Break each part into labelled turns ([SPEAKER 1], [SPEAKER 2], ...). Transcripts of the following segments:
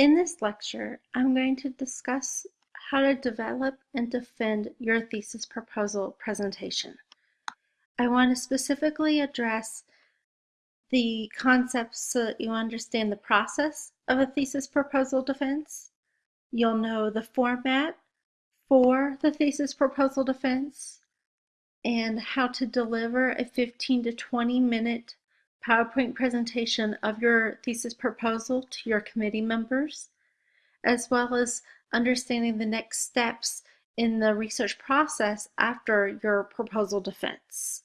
[SPEAKER 1] In this lecture, I'm going to discuss how to develop and defend your thesis proposal presentation. I want to specifically address the concepts so that you understand the process of a thesis proposal defense. You'll know the format for the thesis proposal defense and how to deliver a 15 to 20 minute PowerPoint presentation of your thesis proposal to your committee members, as well as understanding the next steps in the research process after your proposal defense.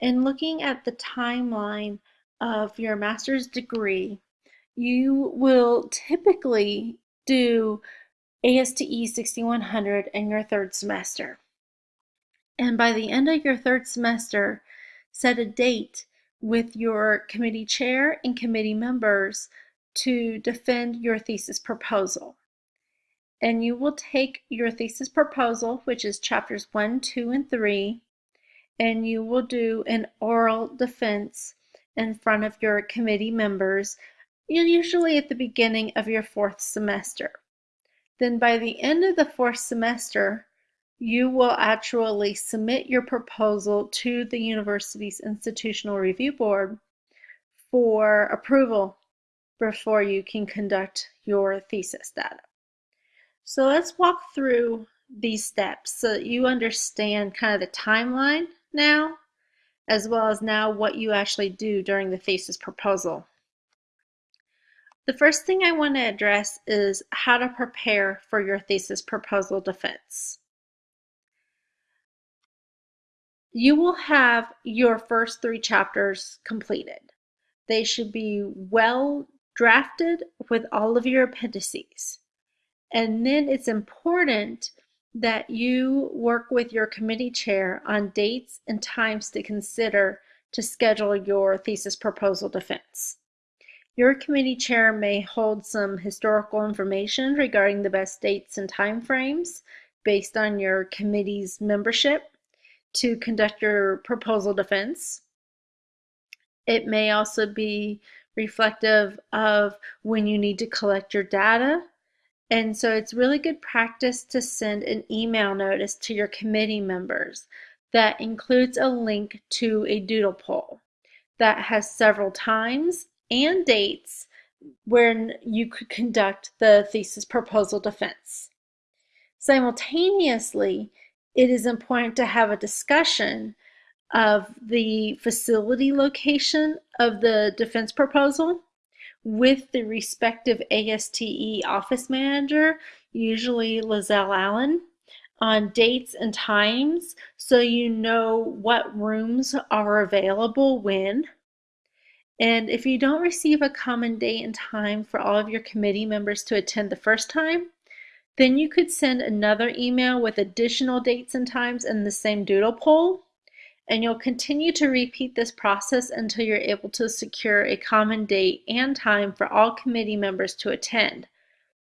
[SPEAKER 1] In looking at the timeline of your master's degree, you will typically do ASTE 6100 in your third semester. And by the end of your third semester, set a date with your committee chair and committee members to defend your thesis proposal. And you will take your thesis proposal, which is chapters 1, 2, and 3, and you will do an oral defense in front of your committee members, usually at the beginning of your fourth semester. Then by the end of the fourth semester, you will actually submit your proposal to the university's institutional review board for approval before you can conduct your thesis data. So let's walk through these steps so that you understand kind of the timeline now, as well as now what you actually do during the thesis proposal. The first thing I want to address is how to prepare for your thesis proposal defense. You will have your first three chapters completed. They should be well drafted with all of your appendices. And then it's important that you work with your committee chair on dates and times to consider to schedule your thesis proposal defense. Your committee chair may hold some historical information regarding the best dates and timeframes based on your committee's membership to conduct your proposal defense. It may also be reflective of when you need to collect your data. And so it's really good practice to send an email notice to your committee members that includes a link to a doodle poll that has several times and dates when you could conduct the thesis proposal defense. Simultaneously, it is important to have a discussion of the facility location of the defense proposal with the respective ASTE office manager, usually Lizelle Allen, on dates and times so you know what rooms are available when. And if you don't receive a common date and time for all of your committee members to attend the first time, then you could send another email with additional dates and times in the same doodle poll, and you'll continue to repeat this process until you're able to secure a common date and time for all committee members to attend.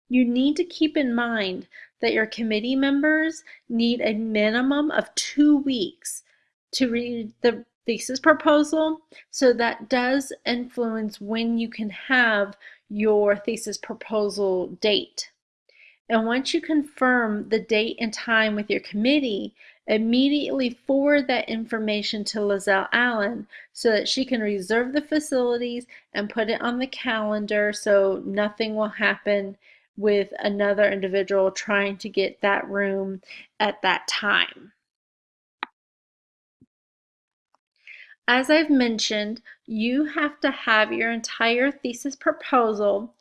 [SPEAKER 1] You need to keep in mind that your committee members need a minimum of two weeks to read the thesis proposal, so that does influence when you can have your thesis proposal date. And once you confirm the date and time with your committee, immediately forward that information to Lizelle Allen so that she can reserve the facilities and put it on the calendar so nothing will happen with another individual trying to get that room at that time. As I've mentioned, you have to have your entire thesis proposal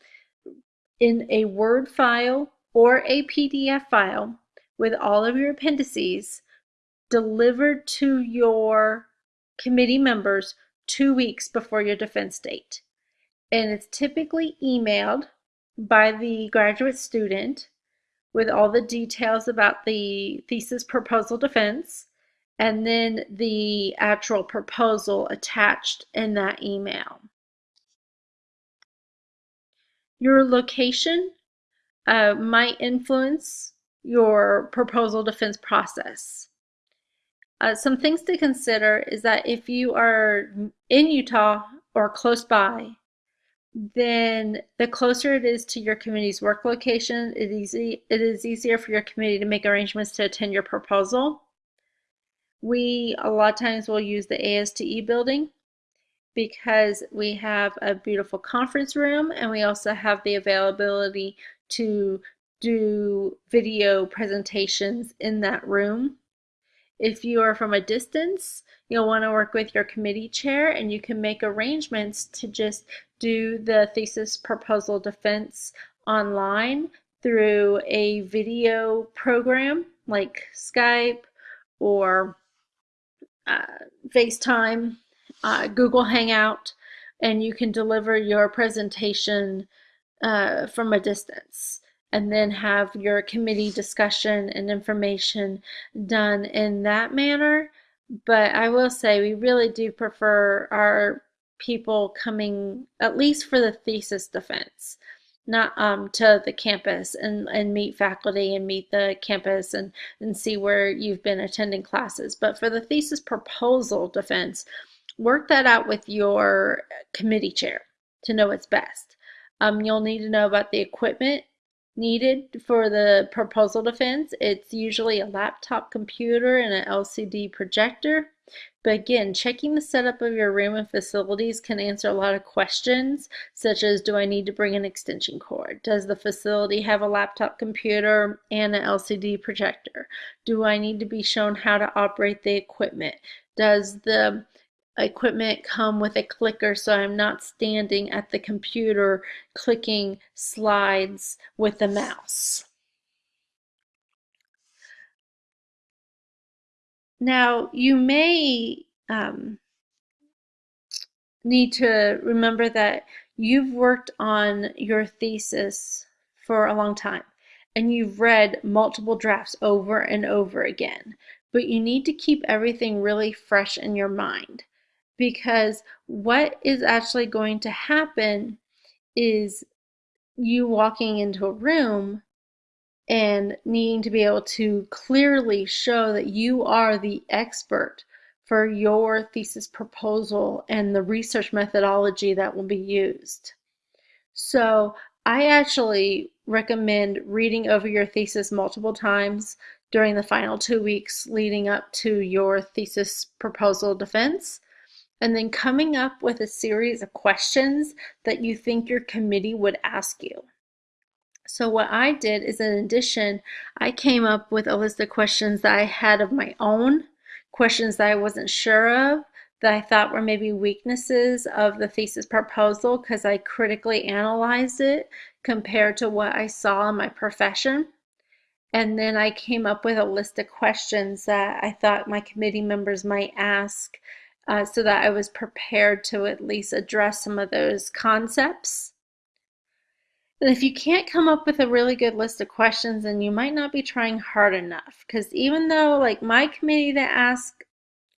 [SPEAKER 1] in a Word file or a PDF file with all of your appendices delivered to your committee members two weeks before your defense date. And it's typically emailed by the graduate student with all the details about the thesis proposal defense and then the actual proposal attached in that email. Your location uh, might influence your proposal defense process. Uh, some things to consider is that if you are in Utah or close by, then the closer it is to your committee's work location, it, easy, it is easier for your committee to make arrangements to attend your proposal. We a lot of times will use the ASTE building because we have a beautiful conference room and we also have the availability to do video presentations in that room. If you are from a distance, you'll want to work with your committee chair and you can make arrangements to just do the thesis proposal defense online through a video program like Skype or uh, FaceTime, uh, Google Hangout, and you can deliver your presentation uh, from a distance and then have your committee discussion and information done in that manner. But I will say we really do prefer our people coming at least for the thesis defense not um, to the campus and, and meet faculty and meet the campus and, and see where you've been attending classes. But for the thesis proposal defense, work that out with your committee chair to know what's best. Um, you'll need to know about the equipment needed for the proposal defense. It's usually a laptop computer and an LCD projector. But again, checking the setup of your room and facilities can answer a lot of questions, such as do I need to bring an extension cord? Does the facility have a laptop computer and an LCD projector? Do I need to be shown how to operate the equipment? Does the equipment come with a clicker so I'm not standing at the computer clicking slides with the mouse. Now you may um, need to remember that you've worked on your thesis for a long time and you've read multiple drafts over and over again, but you need to keep everything really fresh in your mind because what is actually going to happen is you walking into a room and needing to be able to clearly show that you are the expert for your thesis proposal and the research methodology that will be used. So I actually recommend reading over your thesis multiple times during the final two weeks leading up to your thesis proposal defense and then coming up with a series of questions that you think your committee would ask you. So what I did is in addition, I came up with a list of questions that I had of my own, questions that I wasn't sure of, that I thought were maybe weaknesses of the thesis proposal because I critically analyzed it compared to what I saw in my profession. And then I came up with a list of questions that I thought my committee members might ask uh, so that I was prepared to at least address some of those concepts. And if you can't come up with a really good list of questions, then you might not be trying hard enough. Because even though, like my committee to ask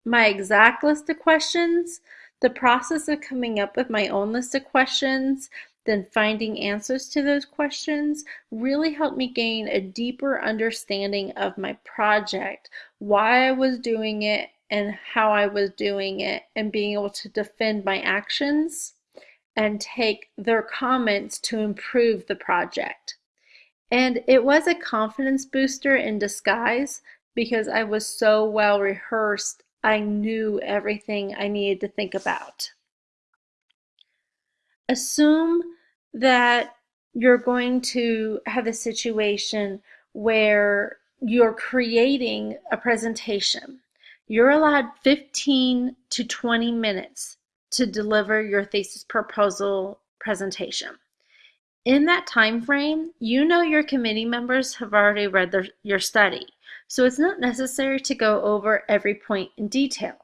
[SPEAKER 1] my exact list of questions, the process of coming up with my own list of questions, then finding answers to those questions really helped me gain a deeper understanding of my project, why I was doing it, and how I was doing it and being able to defend my actions and take their comments to improve the project. And it was a confidence booster in disguise because I was so well rehearsed, I knew everything I needed to think about. Assume that you're going to have a situation where you're creating a presentation you're allowed 15 to 20 minutes to deliver your thesis proposal presentation. In that time frame, you know your committee members have already read their, your study, so it's not necessary to go over every point in detail.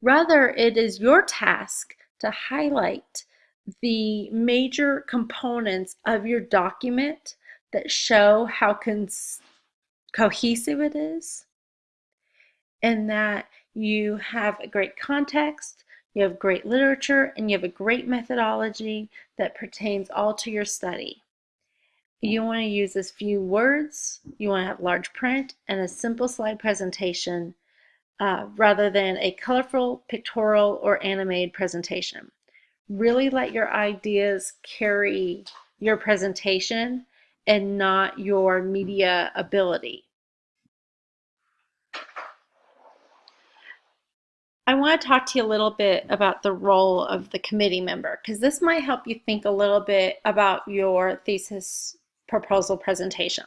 [SPEAKER 1] Rather, it is your task to highlight the major components of your document that show how cohesive it is, in that you have a great context, you have great literature, and you have a great methodology that pertains all to your study. You want to use as few words, you want to have large print, and a simple slide presentation uh, rather than a colorful, pictorial, or animated presentation. really let your ideas carry your presentation and not your media ability. I want to talk to you a little bit about the role of the committee member because this might help you think a little bit about your thesis proposal presentation.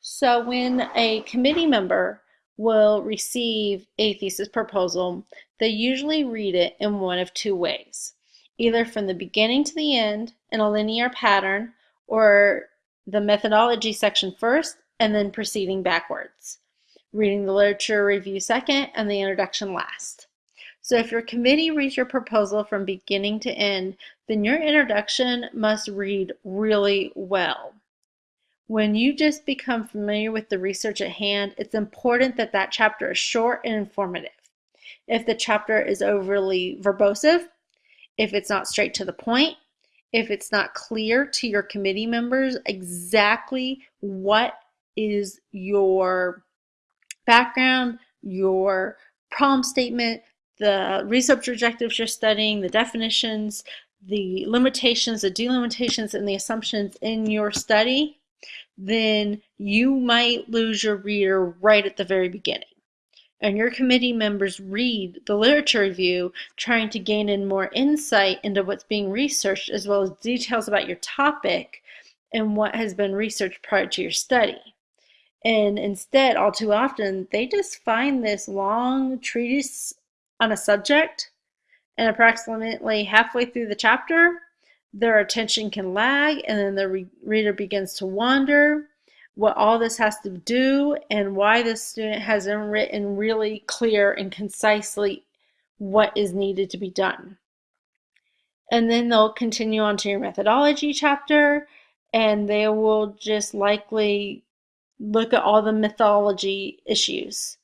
[SPEAKER 1] So when a committee member will receive a thesis proposal, they usually read it in one of two ways, either from the beginning to the end in a linear pattern or the methodology section first and then proceeding backwards reading the literature review second, and the introduction last. So if your committee reads your proposal from beginning to end, then your introduction must read really well. When you just become familiar with the research at hand, it's important that that chapter is short and informative. If the chapter is overly verbose, if it's not straight to the point, if it's not clear to your committee members exactly what is your background, your problem statement, the research objectives you're studying, the definitions, the limitations, the delimitations, and the assumptions in your study, then you might lose your reader right at the very beginning. And your committee members read the literature review trying to gain in more insight into what's being researched as well as details about your topic and what has been researched prior to your study. And instead, all too often, they just find this long treatise on a subject, and approximately halfway through the chapter, their attention can lag, and then the re reader begins to wonder what all this has to do and why the student hasn't written really clear and concisely what is needed to be done. And then they'll continue on to your methodology chapter, and they will just likely look at all the methodology issues.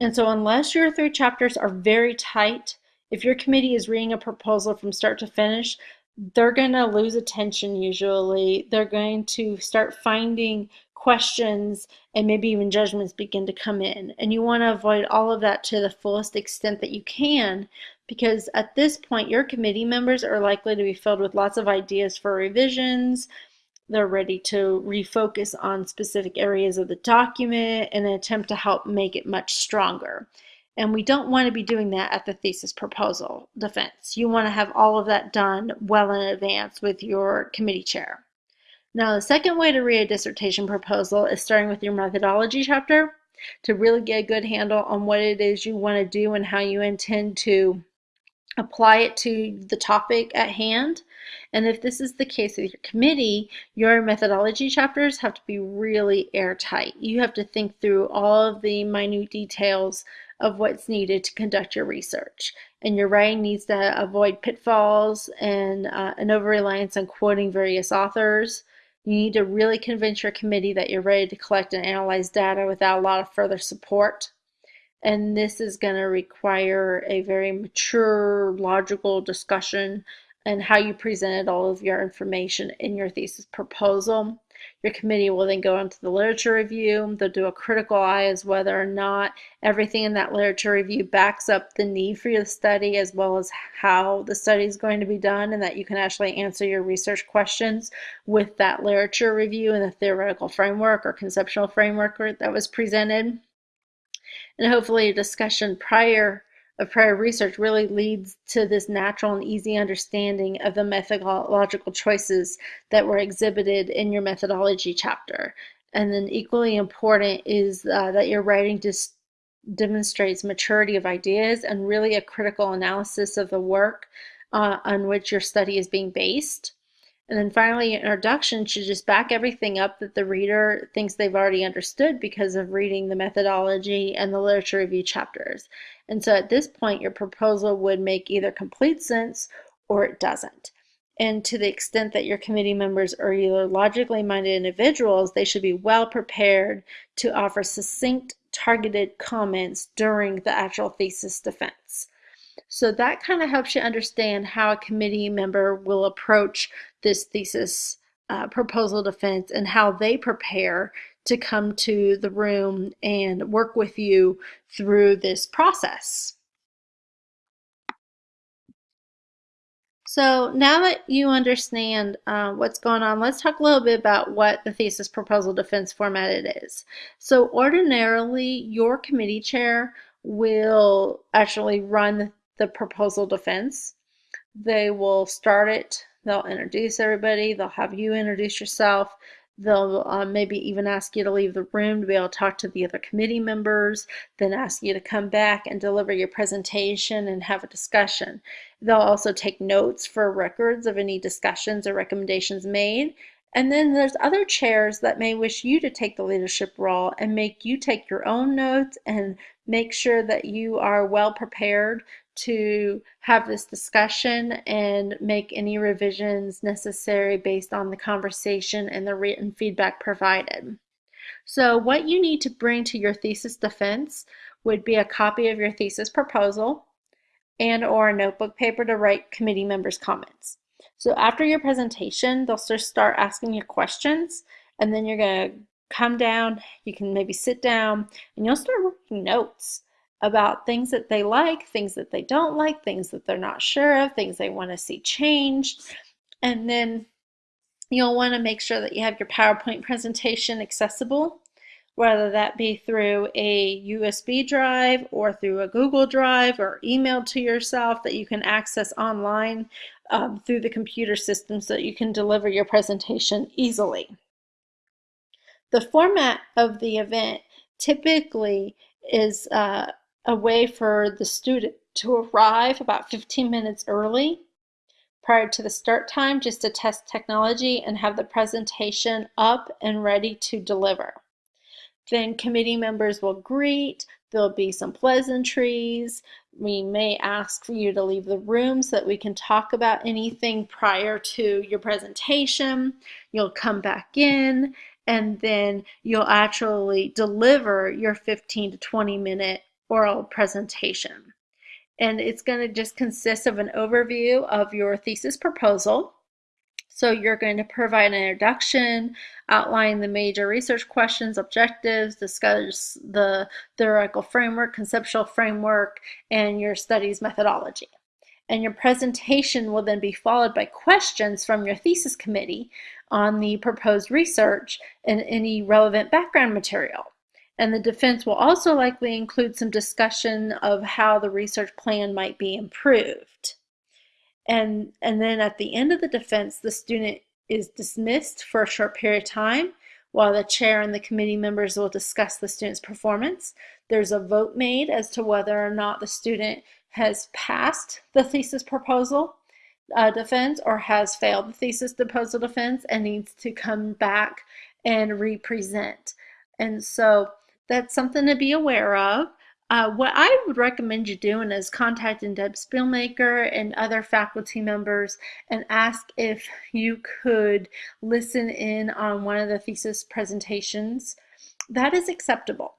[SPEAKER 1] And so, unless your three chapters are very tight, if your committee is reading a proposal from start to finish, they're going to lose attention usually. They're going to start finding questions and maybe even judgments begin to come in. And you want to avoid all of that to the fullest extent that you can because at this point, your committee members are likely to be filled with lots of ideas for revisions, they're ready to refocus on specific areas of the document in an attempt to help make it much stronger. And we don't want to be doing that at the thesis proposal defense. You want to have all of that done well in advance with your committee chair. Now, the second way to read a dissertation proposal is starting with your methodology chapter to really get a good handle on what it is you want to do and how you intend to apply it to the topic at hand. And if this is the case with your committee, your methodology chapters have to be really airtight. You have to think through all of the minute details of what's needed to conduct your research. And your writing needs to avoid pitfalls and uh, an over reliance on quoting various authors. You need to really convince your committee that you're ready to collect and analyze data without a lot of further support and this is going to require a very mature, logical discussion and how you presented all of your information in your thesis proposal. Your committee will then go into the literature review. They'll do a critical eye as whether or not everything in that literature review backs up the need for your study as well as how the study is going to be done and that you can actually answer your research questions with that literature review and the theoretical framework or conceptual framework that was presented and hopefully a discussion prior of prior research really leads to this natural and easy understanding of the methodological choices that were exhibited in your methodology chapter. And then equally important is uh, that your writing just demonstrates maturity of ideas and really a critical analysis of the work uh, on which your study is being based. And then finally, introduction should just back everything up that the reader thinks they've already understood because of reading the methodology and the literature review chapters. And so at this point, your proposal would make either complete sense or it doesn't. And to the extent that your committee members are either logically minded individuals, they should be well prepared to offer succinct, targeted comments during the actual thesis defense. So that kind of helps you understand how a committee member will approach this thesis uh, proposal defense and how they prepare to come to the room and work with you through this process. So now that you understand uh, what's going on, let's talk a little bit about what the thesis proposal defense format it is. So ordinarily, your committee chair will actually run the proposal defense. They will start it, they'll introduce everybody, they'll have you introduce yourself, They'll uh, maybe even ask you to leave the room to be able to talk to the other committee members, then ask you to come back and deliver your presentation and have a discussion. They'll also take notes for records of any discussions or recommendations made. And then there's other chairs that may wish you to take the leadership role and make you take your own notes and make sure that you are well prepared to have this discussion and make any revisions necessary based on the conversation and the written feedback provided. So what you need to bring to your thesis defense would be a copy of your thesis proposal and or a notebook paper to write committee members' comments. So after your presentation, they'll start asking you questions and then you're going to come down, you can maybe sit down and you'll start writing notes about things that they like, things that they don't like, things that they're not sure of, things they want to see changed. And then you'll want to make sure that you have your PowerPoint presentation accessible, whether that be through a USB drive or through a Google Drive or emailed to yourself that you can access online um, through the computer system so that you can deliver your presentation easily. The format of the event typically is uh, a way for the student to arrive about 15 minutes early prior to the start time just to test technology and have the presentation up and ready to deliver. Then committee members will greet, there'll be some pleasantries, we may ask for you to leave the room so that we can talk about anything prior to your presentation. You'll come back in and then you'll actually deliver your 15 to 20 minute oral presentation. And it's going to just consist of an overview of your thesis proposal. So you're going to provide an introduction, outline the major research questions, objectives, discuss the theoretical framework, conceptual framework, and your studies methodology. And your presentation will then be followed by questions from your thesis committee on the proposed research and any relevant background material. And the defense will also likely include some discussion of how the research plan might be improved. And, and then at the end of the defense, the student is dismissed for a short period of time while the chair and the committee members will discuss the student's performance. There's a vote made as to whether or not the student has passed the thesis proposal uh, defense or has failed the thesis proposal defense and needs to come back and represent. And so that's something to be aware of. Uh, what I would recommend you doing is contacting Deb Spielmaker and other faculty members and ask if you could listen in on one of the thesis presentations. That is acceptable.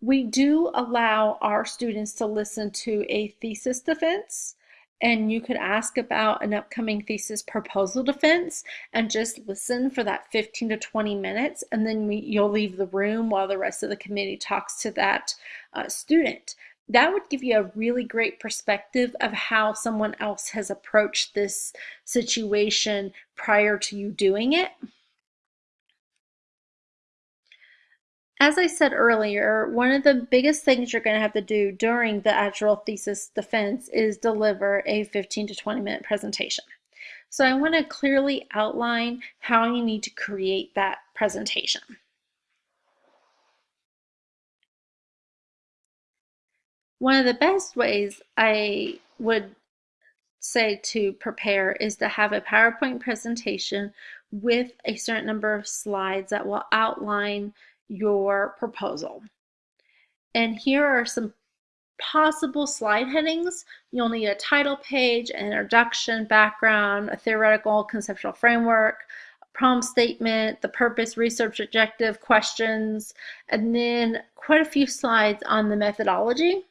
[SPEAKER 1] We do allow our students to listen to a thesis defense and you could ask about an upcoming thesis proposal defense and just listen for that 15 to 20 minutes and then we, you'll leave the room while the rest of the committee talks to that uh, student. That would give you a really great perspective of how someone else has approached this situation prior to you doing it. As I said earlier, one of the biggest things you're going to have to do during the actual thesis defense is deliver a 15 to 20 minute presentation. So I want to clearly outline how you need to create that presentation. One of the best ways I would say to prepare is to have a PowerPoint presentation with a certain number of slides that will outline your proposal. And here are some possible slide headings. You'll need a title page, an introduction, background, a theoretical conceptual framework, problem statement, the purpose, research objective, questions, and then quite a few slides on the methodology.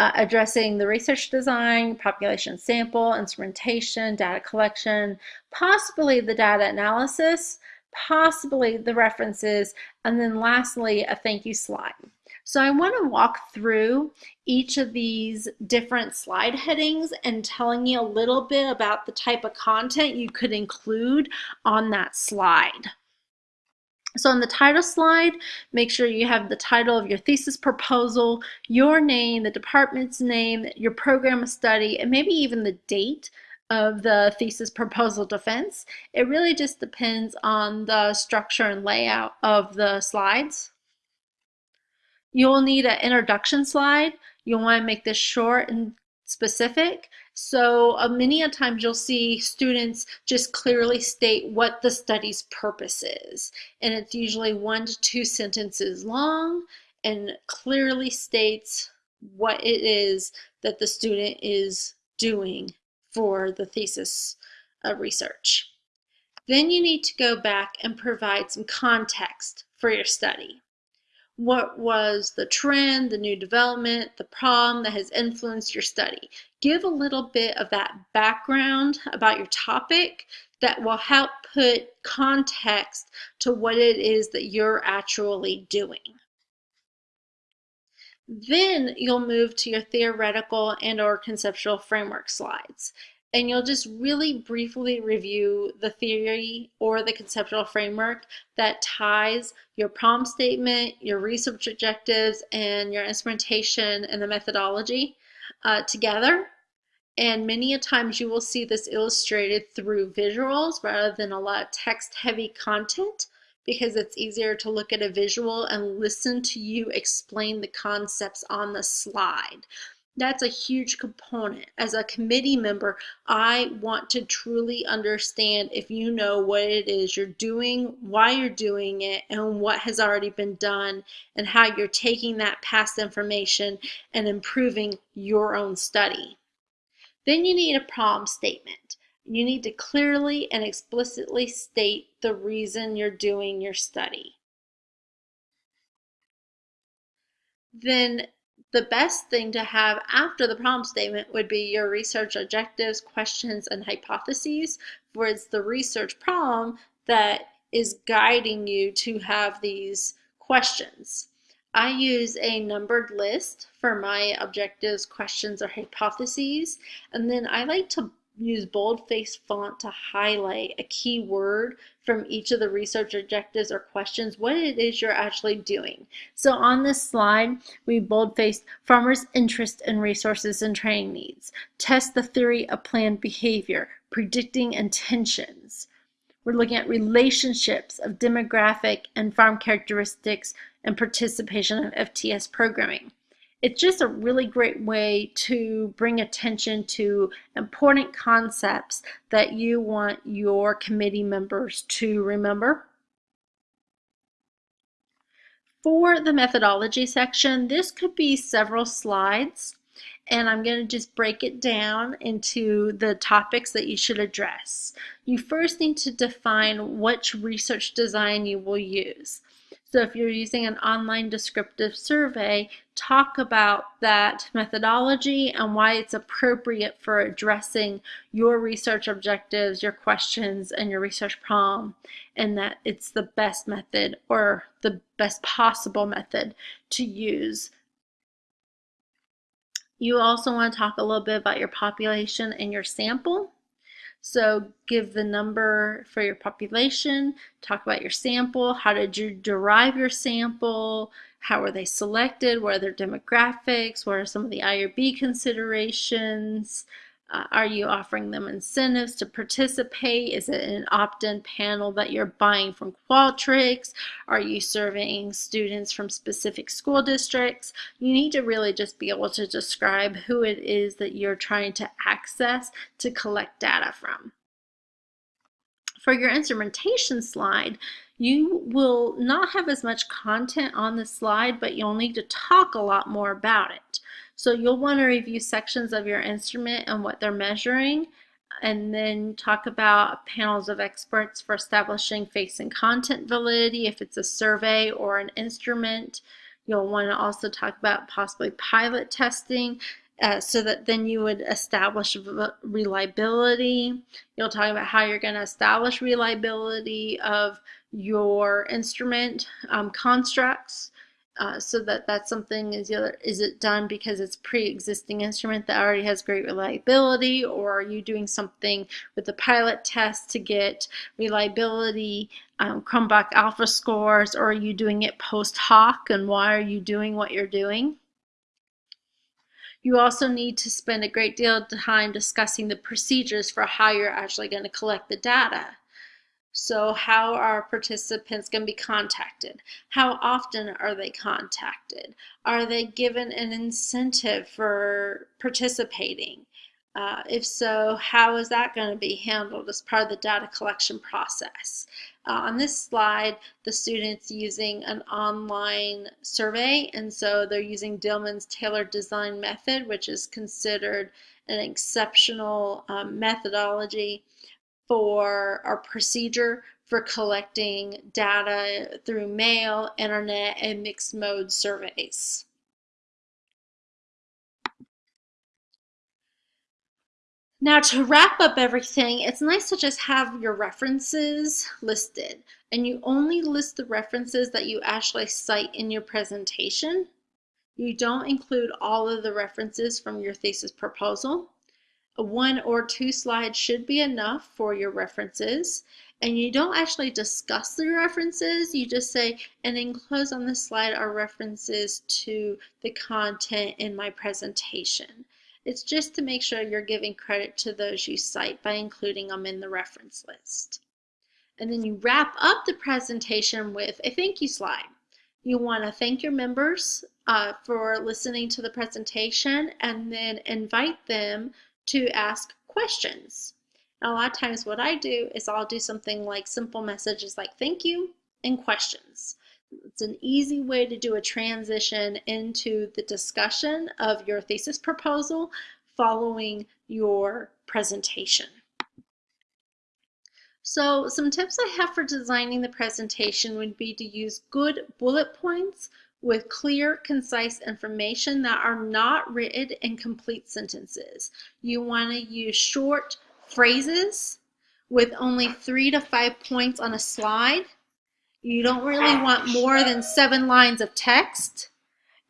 [SPEAKER 1] Uh, addressing the research design, population sample, instrumentation, data collection, possibly the data analysis, possibly the references, and then lastly, a thank you slide. So I want to walk through each of these different slide headings and telling you a little bit about the type of content you could include on that slide. So on the title slide, make sure you have the title of your thesis proposal, your name, the department's name, your program of study, and maybe even the date of the thesis proposal defense. It really just depends on the structure and layout of the slides. You'll need an introduction slide. You'll want to make this short and specific. So uh, many a times you'll see students just clearly state what the study's purpose is. And it's usually one to two sentences long and clearly states what it is that the student is doing for the thesis uh, research. Then you need to go back and provide some context for your study. What was the trend, the new development, the problem that has influenced your study? Give a little bit of that background about your topic that will help put context to what it is that you're actually doing. Then you'll move to your theoretical and or conceptual framework slides. And you'll just really briefly review the theory or the conceptual framework that ties your problem statement, your research objectives, and your instrumentation and the methodology uh, together. And many a times you will see this illustrated through visuals rather than a lot of text heavy content because it's easier to look at a visual and listen to you explain the concepts on the slide. That's a huge component. As a committee member, I want to truly understand if you know what it is you're doing, why you're doing it, and what has already been done, and how you're taking that past information and improving your own study. Then you need a problem statement. You need to clearly and explicitly state the reason you're doing your study. Then the best thing to have after the problem statement would be your research objectives, questions, and hypotheses, where it's the research problem that is guiding you to have these questions. I use a numbered list for my objectives, questions, or hypotheses, and then I like to use boldface font to highlight a key word from each of the research objectives or questions, what it is you're actually doing. So on this slide, we boldfaced farmers' interest in resources and training needs, test the theory of planned behavior, predicting intentions. We're looking at relationships of demographic and farm characteristics and participation of FTS programming it's just a really great way to bring attention to important concepts that you want your committee members to remember. For the methodology section, this could be several slides and I'm going to just break it down into the topics that you should address. You first need to define which research design you will use. So if you're using an online descriptive survey, talk about that methodology and why it's appropriate for addressing your research objectives, your questions, and your research problem, and that it's the best method or the best possible method to use. You also want to talk a little bit about your population and your sample. So give the number for your population, talk about your sample, how did you derive your sample, how were they selected, what are their demographics, what are some of the IRB considerations, uh, are you offering them incentives to participate? Is it an opt-in panel that you're buying from Qualtrics? Are you surveying students from specific school districts? You need to really just be able to describe who it is that you're trying to access to collect data from. For your instrumentation slide, you will not have as much content on the slide, but you'll need to talk a lot more about it. So you'll want to review sections of your instrument and what they're measuring, and then talk about panels of experts for establishing face and content validity if it's a survey or an instrument. You'll want to also talk about possibly pilot testing uh, so that then you would establish reliability. You'll talk about how you're going to establish reliability of your instrument um, constructs uh, so that that's something is either is it done because it's pre-existing instrument that already has great reliability? Or are you doing something with the pilot test to get reliability um, Cronbach alpha scores? Or are you doing it post hoc? And why are you doing what you're doing? You also need to spend a great deal of time discussing the procedures for how you're actually going to collect the data so how are participants going to be contacted? How often are they contacted? Are they given an incentive for participating? Uh, if so, how is that going to be handled as part of the data collection process? Uh, on this slide, the student's using an online survey, and so they're using Dillman's tailored design method, which is considered an exceptional um, methodology for our procedure for collecting data through mail, internet, and mixed mode surveys. Now to wrap up everything, it's nice to just have your references listed and you only list the references that you actually cite in your presentation. You don't include all of the references from your thesis proposal one or two slides should be enough for your references. And you don't actually discuss the references, you just say, and enclosed on this slide are references to the content in my presentation. It's just to make sure you're giving credit to those you cite by including them in the reference list. And then you wrap up the presentation with a thank you slide. You want to thank your members uh, for listening to the presentation and then invite them to ask questions. And a lot of times what I do is I'll do something like simple messages like thank you and questions. It's an easy way to do a transition into the discussion of your thesis proposal following your presentation. So some tips I have for designing the presentation would be to use good bullet points with clear, concise information that are not written in complete sentences. You want to use short phrases with only three to five points on a slide. You don't really want more than seven lines of text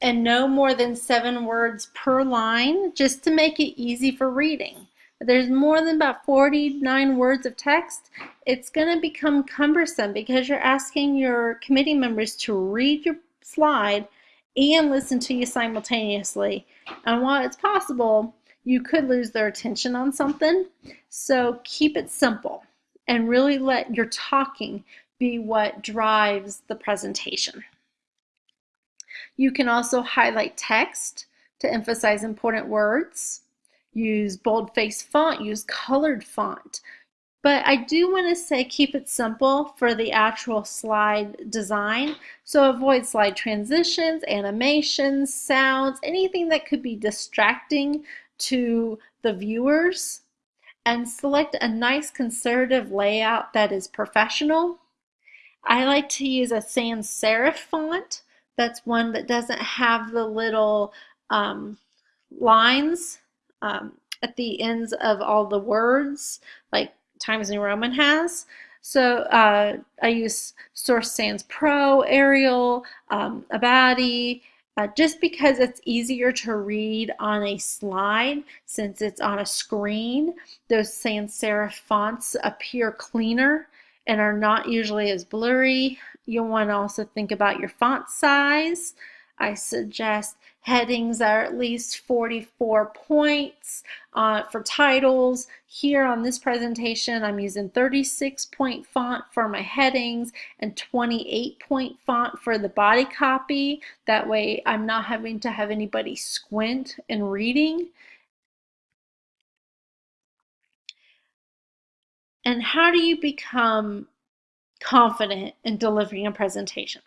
[SPEAKER 1] and no more than seven words per line just to make it easy for reading. If there's more than about 49 words of text, it's going to become cumbersome because you're asking your committee members to read your slide and listen to you simultaneously. And while it's possible, you could lose their attention on something. So keep it simple and really let your talking be what drives the presentation. You can also highlight text to emphasize important words. Use boldface font, use colored font. But I do want to say keep it simple for the actual slide design. So avoid slide transitions, animations, sounds, anything that could be distracting to the viewers. And select a nice conservative layout that is professional. I like to use a sans serif font. That's one that doesn't have the little um, lines um, at the ends of all the words, like Times New Roman has. So uh, I use Source Sans Pro, Arial, um, Abadi, uh, just because it's easier to read on a slide since it's on a screen. Those sans serif fonts appear cleaner and are not usually as blurry. You'll want to also think about your font size. I suggest headings are at least 44 points uh, for titles. Here on this presentation, I'm using 36 point font for my headings and 28 point font for the body copy. That way I'm not having to have anybody squint in reading. And how do you become confident in delivering a presentation?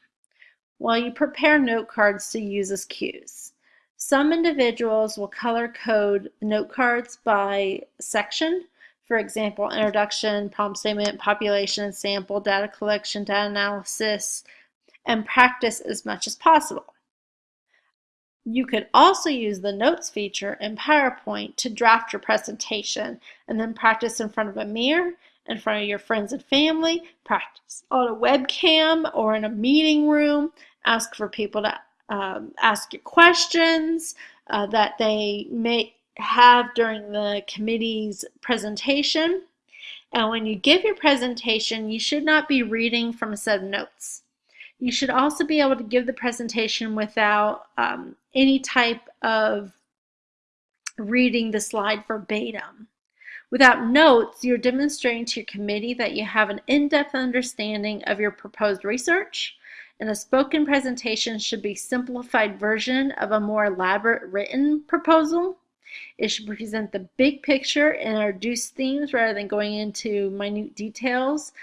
[SPEAKER 1] While you prepare note cards to use as cues. Some individuals will color code note cards by section, for example, introduction, problem statement, population, sample, data collection, data analysis, and practice as much as possible. You could also use the Notes feature in PowerPoint to draft your presentation and then practice in front of a mirror in front of your friends and family, practice on a webcam or in a meeting room, ask for people to um, ask you questions uh, that they may have during the committee's presentation. And when you give your presentation, you should not be reading from a set of notes. You should also be able to give the presentation without um, any type of reading the slide verbatim. Without notes, you're demonstrating to your committee that you have an in-depth understanding of your proposed research, and a spoken presentation should be simplified version of a more elaborate written proposal. It should present the big picture and introduce themes rather than going into minute details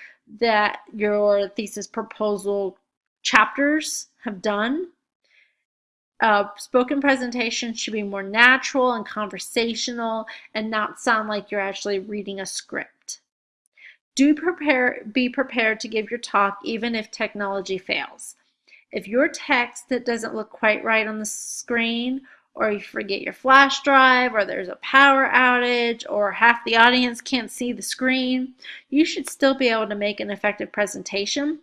[SPEAKER 1] that your thesis proposal chapters have done. Uh, spoken presentation should be more natural and conversational and not sound like you're actually reading a script. Do prepare, be prepared to give your talk even if technology fails. If your text that doesn't look quite right on the screen or you forget your flash drive or there's a power outage or half the audience can't see the screen, you should still be able to make an effective presentation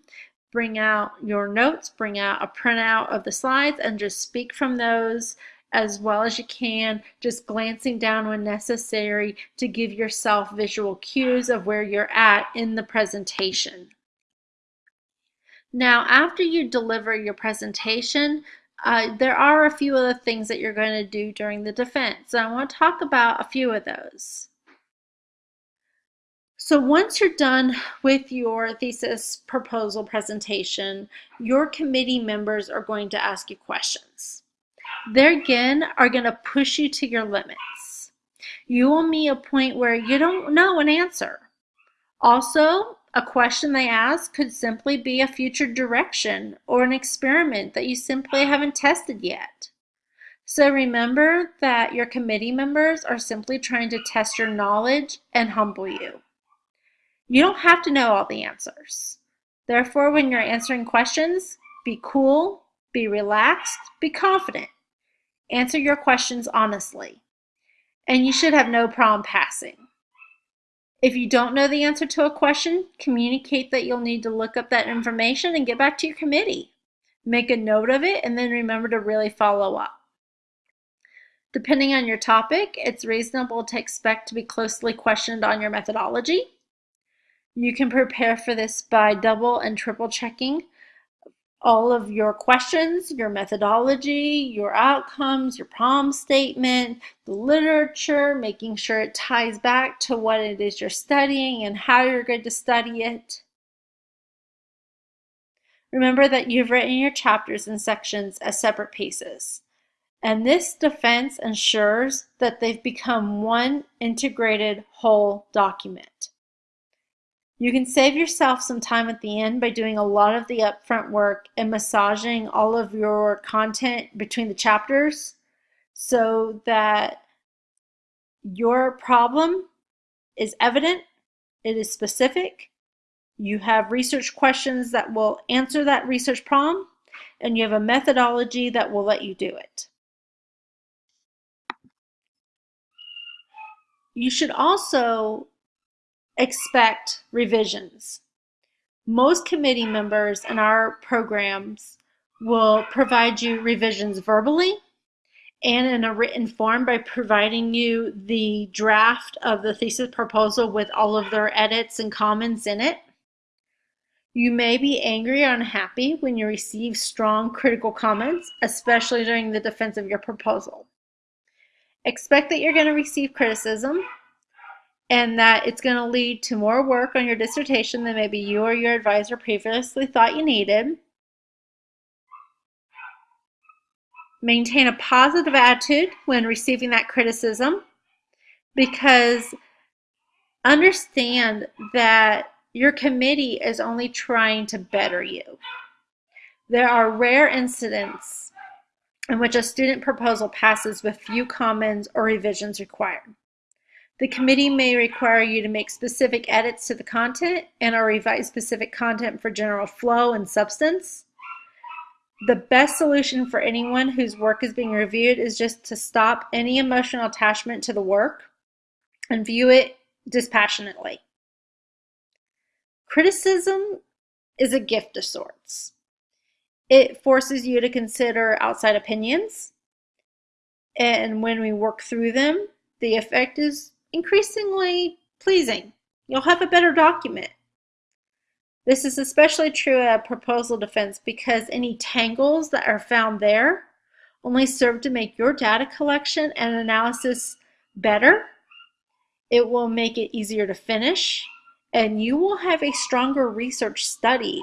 [SPEAKER 1] bring out your notes, bring out a printout of the slides, and just speak from those as well as you can, just glancing down when necessary to give yourself visual cues of where you're at in the presentation. Now, after you deliver your presentation, uh, there are a few other things that you're going to do during the defense. So I want to talk about a few of those. So once you're done with your thesis proposal presentation, your committee members are going to ask you questions. They again are going to push you to your limits. You will meet a point where you don't know an answer. Also, a question they ask could simply be a future direction or an experiment that you simply haven't tested yet. So remember that your committee members are simply trying to test your knowledge and humble you. You don't have to know all the answers. Therefore, when you're answering questions, be cool, be relaxed, be confident. Answer your questions honestly. And you should have no problem passing. If you don't know the answer to a question, communicate that you'll need to look up that information and get back to your committee. Make a note of it and then remember to really follow up. Depending on your topic, it's reasonable to expect to be closely questioned on your methodology. You can prepare for this by double and triple checking all of your questions, your methodology, your outcomes, your problem statement, the literature, making sure it ties back to what it is you're studying and how you're going to study it. Remember that you've written your chapters and sections as separate pieces. And this defense ensures that they've become one integrated whole document. You can save yourself some time at the end by doing a lot of the upfront work and massaging all of your content between the chapters so that your problem is evident, it is specific, you have research questions that will answer that research problem, and you have a methodology that will let you do it. You should also expect revisions. Most committee members in our programs will provide you revisions verbally and in a written form by providing you the draft of the thesis proposal with all of their edits and comments in it. You may be angry or unhappy when you receive strong critical comments, especially during the defense of your proposal. Expect that you're going to receive criticism and that it's going to lead to more work on your dissertation than maybe you or your advisor previously thought you needed. Maintain a positive attitude when receiving that criticism because understand that your committee is only trying to better you. There are rare incidents in which a student proposal passes with few comments or revisions required. The committee may require you to make specific edits to the content and or revise specific content for general flow and substance. The best solution for anyone whose work is being reviewed is just to stop any emotional attachment to the work and view it dispassionately. Criticism is a gift of sorts. It forces you to consider outside opinions. And when we work through them, the effect is increasingly pleasing. You'll have a better document. This is especially true at proposal defense because any tangles that are found there only serve to make your data collection and analysis better. It will make it easier to finish and you will have a stronger research study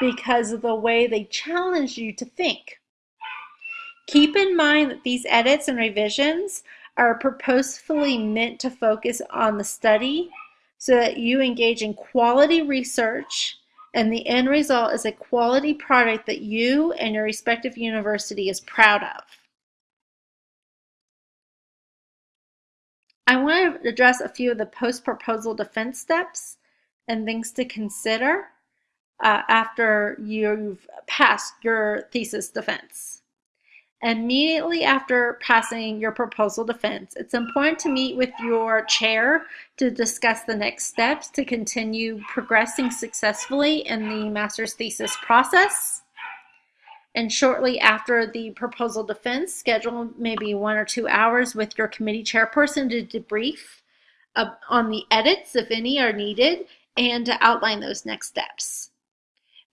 [SPEAKER 1] because of the way they challenge you to think. Keep in mind that these edits and revisions are purposefully meant to focus on the study so that you engage in quality research and the end result is a quality product that you and your respective university is proud of. I want to address a few of the post-proposal defense steps and things to consider uh, after you've passed your thesis defense. Immediately after passing your proposal defense, it's important to meet with your chair to discuss the next steps to continue progressing successfully in the master's thesis process. And shortly after the proposal defense, schedule maybe one or two hours with your committee chairperson to debrief uh, on the edits, if any are needed, and to outline those next steps.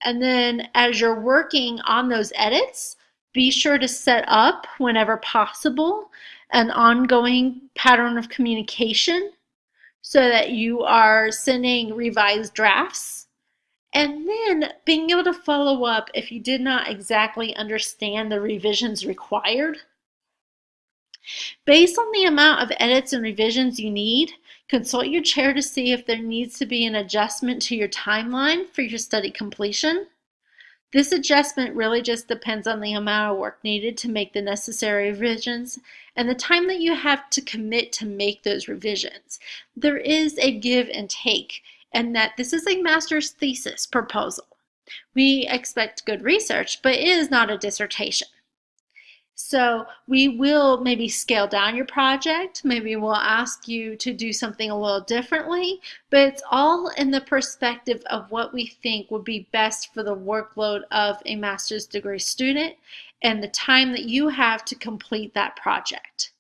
[SPEAKER 1] And then as you're working on those edits, be sure to set up, whenever possible, an ongoing pattern of communication so that you are sending revised drafts and then being able to follow up if you did not exactly understand the revisions required. Based on the amount of edits and revisions you need, consult your chair to see if there needs to be an adjustment to your timeline for your study completion. This adjustment really just depends on the amount of work needed to make the necessary revisions and the time that you have to commit to make those revisions. There is a give and take and that this is a master's thesis proposal. We expect good research, but it is not a dissertation. So we will maybe scale down your project. Maybe we'll ask you to do something a little differently, but it's all in the perspective of what we think would be best for the workload of a master's degree student and the time that you have to complete that project.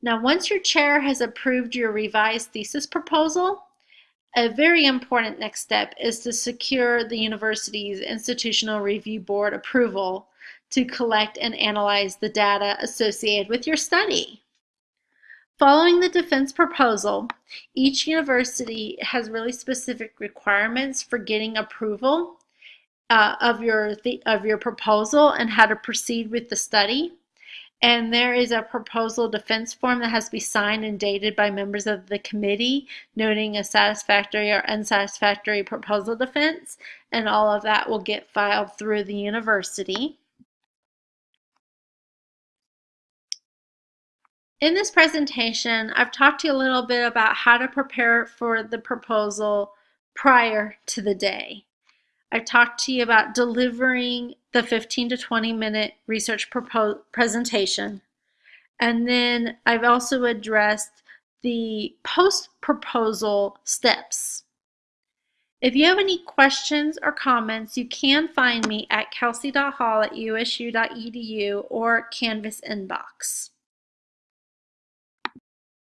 [SPEAKER 1] Now, once your chair has approved your revised thesis proposal, a very important next step is to secure the university's Institutional Review Board approval to collect and analyze the data associated with your study. Following the defense proposal, each university has really specific requirements for getting approval uh, of, your of your proposal and how to proceed with the study. And there is a proposal defense form that has to be signed and dated by members of the committee, noting a satisfactory or unsatisfactory proposal defense. And all of that will get filed through the university. In this presentation, I've talked to you a little bit about how to prepare for the proposal prior to the day. I've talked to you about delivering the 15 to 20 minute research presentation. And then I've also addressed the post-proposal steps. If you have any questions or comments, you can find me at kelsey.hall at usu.edu or Canvas inbox.